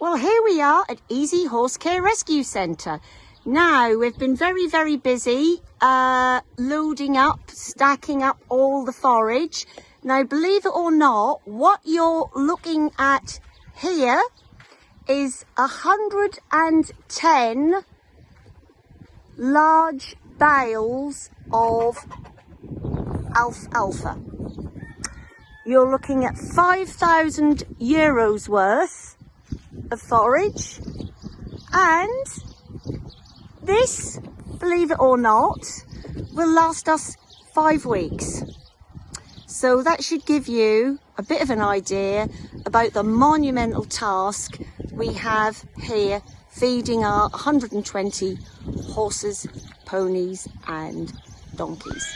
Well, here we are at Easy Horse Care Rescue Centre. Now, we've been very, very busy uh, loading up, stacking up all the forage. Now, believe it or not, what you're looking at here is 110 large bales of alfalfa. You're looking at 5,000 euros worth of forage and this, believe it or not, will last us five weeks. So that should give you a bit of an idea about the monumental task we have here feeding our 120 horses, ponies and donkeys.